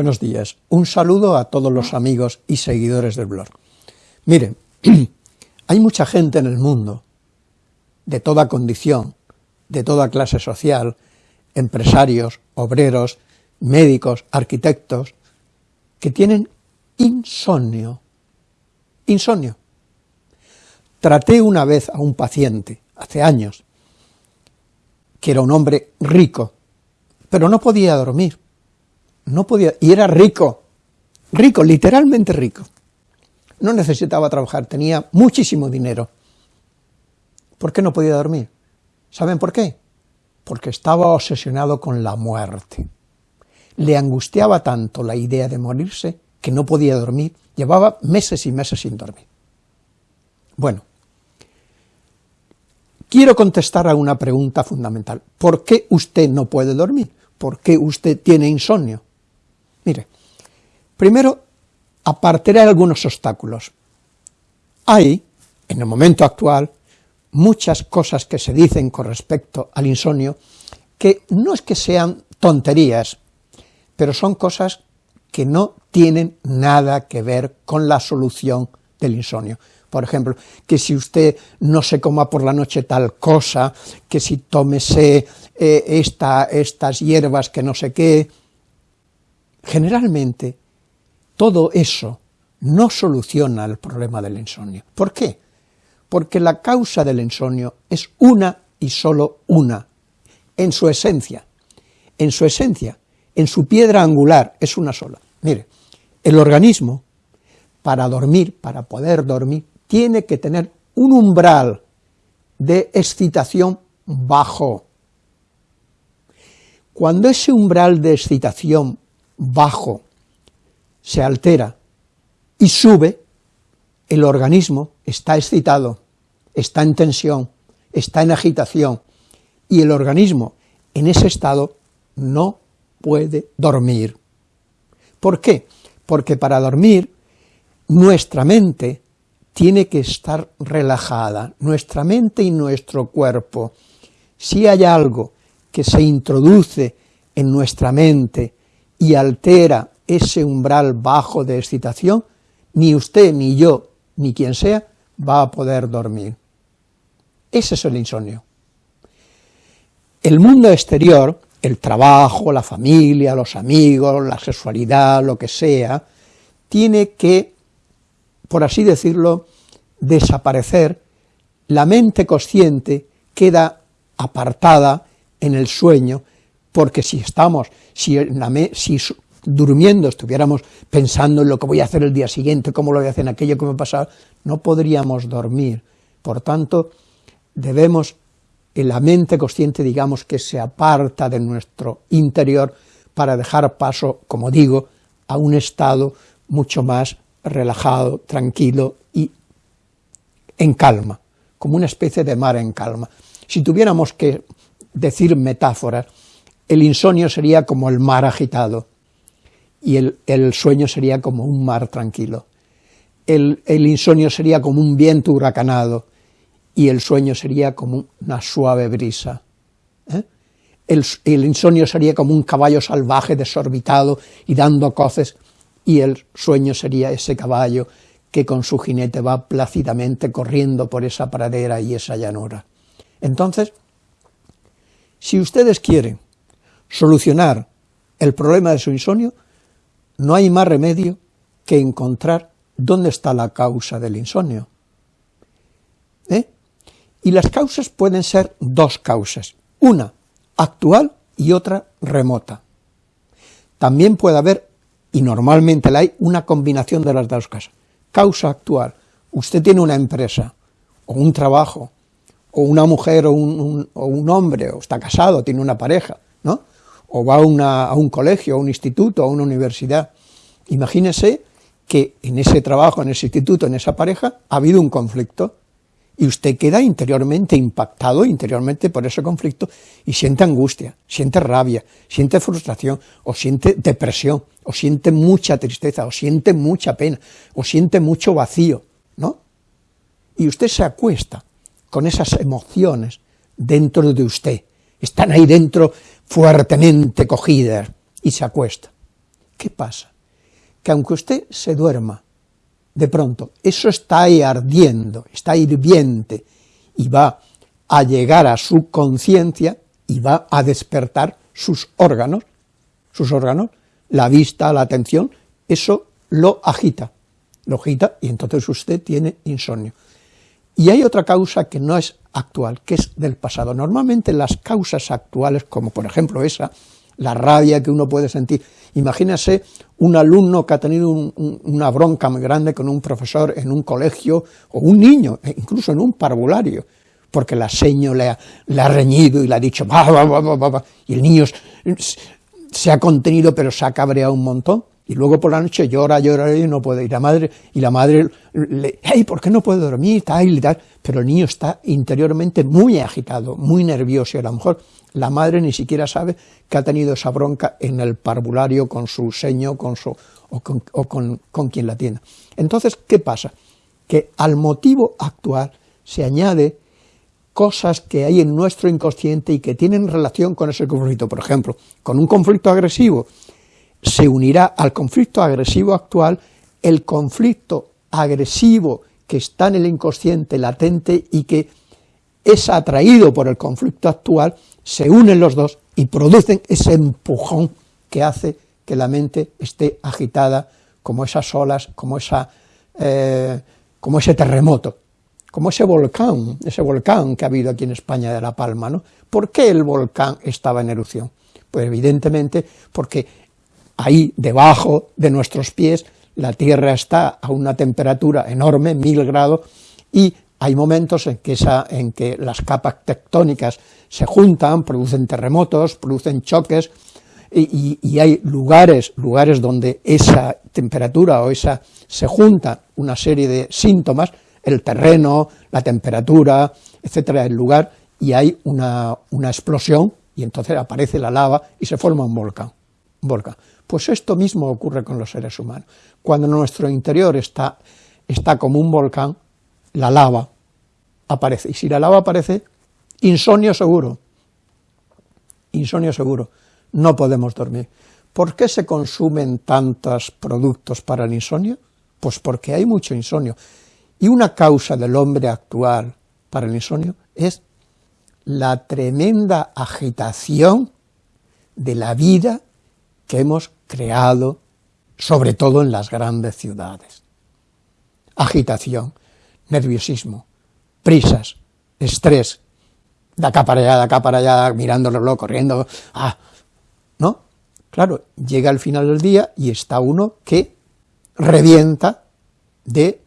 Buenos días. Un saludo a todos los amigos y seguidores del blog. Miren, hay mucha gente en el mundo, de toda condición, de toda clase social, empresarios, obreros, médicos, arquitectos, que tienen insomnio. Insomnio. Traté una vez a un paciente, hace años, que era un hombre rico, pero no podía dormir no podía, y era rico, rico, literalmente rico. No necesitaba trabajar, tenía muchísimo dinero. ¿Por qué no podía dormir? ¿Saben por qué? Porque estaba obsesionado con la muerte. Le angustiaba tanto la idea de morirse que no podía dormir, llevaba meses y meses sin dormir. Bueno, quiero contestar a una pregunta fundamental. ¿Por qué usted no puede dormir? ¿Por qué usted tiene insomnio? Mire, primero apartaré algunos obstáculos. Hay, en el momento actual, muchas cosas que se dicen con respecto al insomnio que no es que sean tonterías, pero son cosas que no tienen nada que ver con la solución del insomnio. Por ejemplo, que si usted no se coma por la noche tal cosa, que si tómese eh, estas hierbas que no sé qué, Generalmente, todo eso no soluciona el problema del insomnio. ¿Por qué? Porque la causa del insomnio es una y solo una, en su esencia, en su esencia, en su piedra angular, es una sola. Mire, el organismo, para dormir, para poder dormir, tiene que tener un umbral de excitación bajo. Cuando ese umbral de excitación bajo se altera y sube, el organismo está excitado, está en tensión, está en agitación, y el organismo en ese estado no puede dormir. ¿Por qué? Porque para dormir nuestra mente tiene que estar relajada, nuestra mente y nuestro cuerpo. Si hay algo que se introduce en nuestra mente y altera ese umbral bajo de excitación, ni usted, ni yo, ni quien sea, va a poder dormir. Ese es el insomnio. El mundo exterior, el trabajo, la familia, los amigos, la sexualidad, lo que sea, tiene que, por así decirlo, desaparecer, la mente consciente queda apartada en el sueño, porque si estamos, si, si durmiendo estuviéramos pensando en lo que voy a hacer el día siguiente, cómo lo voy a hacer en aquello que me pasado, no podríamos dormir. Por tanto, debemos, en la mente consciente, digamos, que se aparta de nuestro interior para dejar paso, como digo, a un estado mucho más relajado, tranquilo y en calma, como una especie de mar en calma. Si tuviéramos que decir metáforas, el insomnio sería como el mar agitado, y el, sueño sería como un mar tranquilo. El, insomnio sería como un viento huracanado, y el sueño sería como una suave brisa. ¿eh? El, el, insomnio sería como un caballo salvaje desorbitado y dando coces, y el sueño sería ese caballo que con su jinete va plácidamente corriendo por esa pradera y esa llanura. Entonces, si ustedes quieren solucionar el problema de su insomnio, no hay más remedio que encontrar dónde está la causa del insomnio. ¿Eh? Y las causas pueden ser dos causas, una actual y otra remota. También puede haber, y normalmente la hay, una combinación de las dos causas. Causa actual, usted tiene una empresa, o un trabajo, o una mujer, o un, o un hombre, o está casado, tiene una pareja, ¿no? O va a, un colegio, a un instituto, a una universidad. Imagínese que en ese trabajo, en ese instituto, en esa pareja, ha habido un conflicto, y usted queda interiormente impactado, interiormente por ese conflicto, y siente angustia, siente rabia, siente frustración, o siente depresión, o siente mucha tristeza, o siente mucha pena, o siente mucho vacío, ¿no? Y usted se acuesta con esas emociones dentro de usted, están ahí dentro fuertemente cogidas, y se acuesta. ¿Qué pasa? Que aunque usted se duerma, de pronto, eso está ahí ardiendo, está hirviente, y va a llegar a su conciencia y va a despertar sus órganos, sus órganos, la vista, la atención, eso lo agita, lo agita y entonces usted tiene insomnio. Y hay otra causa que no es actual, que es del pasado. Normalmente las causas actuales, como por ejemplo esa, la rabia que uno puede sentir. Imagínese un alumno que ha tenido una bronca muy grande con un profesor en un colegio, o un niño, e incluso en un parvulario, porque la seño le ha, le ha reñido y le ha dicho, y el niño se ha contenido pero se ha cabreado un montón, y luego por la noche llora, llora y no puede ir. La madre, y la madre le, hey, ¿por qué no puede dormir? Tal tal. Pero el niño está interiormente muy agitado, muy nervioso, y a lo mejor la madre ni siquiera sabe que ha tenido esa bronca en el parvulario con su seño con su, o, con, quien la tiene. Entonces, ¿qué pasa? Que al motivo actual se añade cosas que hay en nuestro inconsciente y que tienen relación con ese conflicto. Por ejemplo, con un conflicto agresivo se unirá al conflicto agresivo actual el conflicto agresivo que está en el inconsciente latente y que es atraído por el conflicto actual se unen los dos y producen ese empujón que hace que la mente esté agitada como esas olas, como, esa, eh, como ese terremoto, como ese volcán, ese volcán que ha habido aquí en España de La Palma, ¿no? ¿Por qué el volcán estaba en erupción? Pues evidentemente porque ahí debajo de nuestros pies la Tierra está a una temperatura enorme, mil grados, y hay momentos en que, esa, en que las capas tectónicas se juntan, producen terremotos, producen choques, y, hay lugares, lugares donde esa temperatura o esa se junta una serie de síntomas, el terreno, la temperatura, etcétera, el lugar, y hay una, una explosión, y entonces aparece la lava y se forma un volcán, un volcán. Pues esto mismo ocurre con los seres humanos. Cuando nuestro interior está, está como un volcán, la lava aparece. Y si la lava aparece, insomnio seguro. Insomnio seguro. No podemos dormir. ¿Por qué se consumen tantos productos para el insomnio? Pues porque hay mucho insomnio. Y una causa del hombre actual para el insomnio es la tremenda agitación de la vida que hemos creado, sobre todo en las grandes ciudades. Agitación, nerviosismo, prisas, estrés, de acá para allá, de acá para allá, mirándolo, corriendo, ah, ¿no? Claro, llega el final del día y está uno que revienta de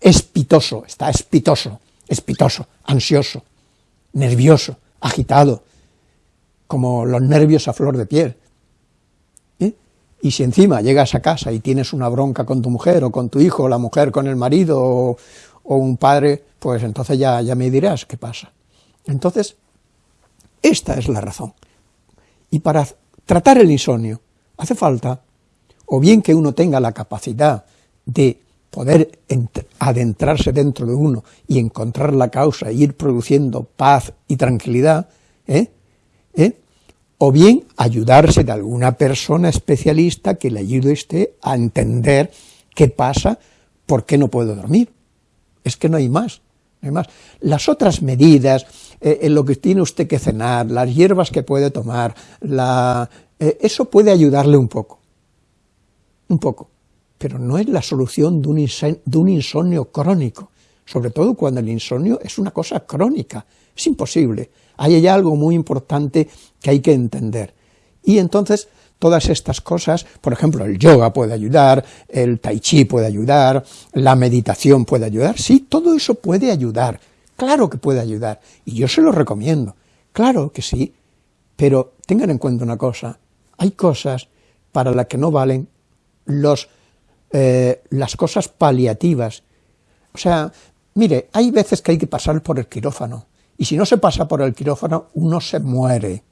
espitoso, está espitoso, espitoso, ansioso, nervioso, agitado, como los nervios a flor de piel. Y si encima llegas a casa y tienes una bronca con tu mujer, o con tu hijo, o la mujer con el marido, o, o un padre, pues entonces ya, ya me dirás qué pasa. Entonces, esta es la razón. Y para tratar el insomnio hace falta o bien que uno tenga la capacidad de poder adentrarse dentro de uno y encontrar la causa e ir produciendo paz y tranquilidad, ¿eh? ¿Eh? O bien ayudarse de alguna persona especialista que le ayude a usted a entender qué pasa, por qué no puedo dormir es que no hay más, no hay más. Las otras medidas, eh, en lo que tiene usted que cenar, las hierbas que puede tomar, la, eh, eso puede ayudarle un poco, un poco, pero no es la solución de un insomnio crónico, sobre todo cuando el insomnio es una cosa crónica, es imposible, hay algo muy importante que hay que entender, y entonces todas estas cosas, por ejemplo, el yoga puede ayudar, el tai chi puede ayudar, la meditación puede ayudar, sí, todo eso puede ayudar, claro que puede ayudar, y yo se lo recomiendo, claro que sí, pero tengan en cuenta una cosa, hay cosas para las que no valen los, eh, las cosas paliativas, o sea, Mire, hay veces que hay que pasar por el quirófano, y si no se pasa por el quirófano, uno se muere.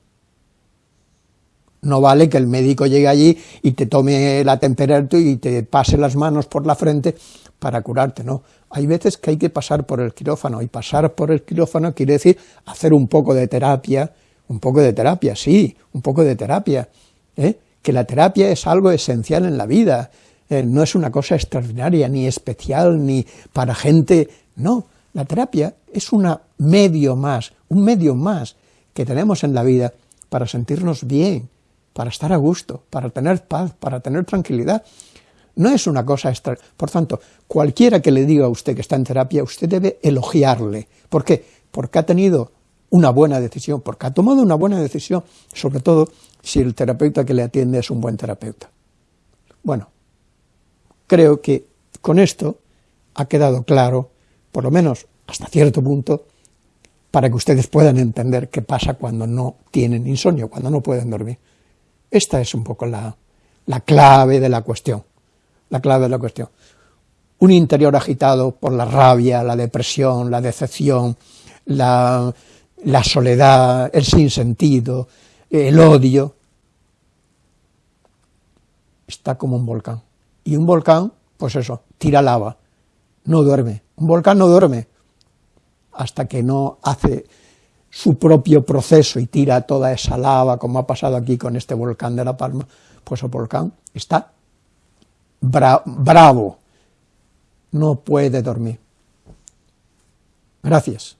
No vale que el médico llegue allí y te tome la temperatura y te pase las manos por la frente para curarte, no. Hay veces que hay que pasar por el quirófano, y pasar por el quirófano quiere decir hacer un poco de terapia, un poco de terapia, sí, un poco de terapia, ¿eh? que la terapia es algo esencial en la vida, eh, no es una cosa extraordinaria, ni especial, ni para gente, no, la terapia es un medio más, un medio más que tenemos en la vida para sentirnos bien, para estar a gusto, para tener paz, para tener tranquilidad. No es una cosa extra. Por tanto, cualquiera que le diga a usted que está en terapia, usted debe elogiarle. ¿Por qué? Porque ha tenido una buena decisión, porque ha tomado una buena decisión, sobre todo si el terapeuta que le atiende es un buen terapeuta. Bueno, creo que con esto ha quedado claro, por lo menos hasta cierto punto, para que ustedes puedan entender qué pasa cuando no tienen insomnio, cuando no pueden dormir. Esta es un poco la, la clave de la cuestión, la clave de la cuestión. Un interior agitado por la rabia, la depresión, la decepción, la, la soledad, el sinsentido, el odio, está como un volcán. Y un volcán, pues eso, tira lava, no duerme. Un volcán no duerme hasta que no hace su propio proceso y tira toda esa lava, como ha pasado aquí con este volcán de La Palma, pues el volcán está bravo, no puede dormir. Gracias.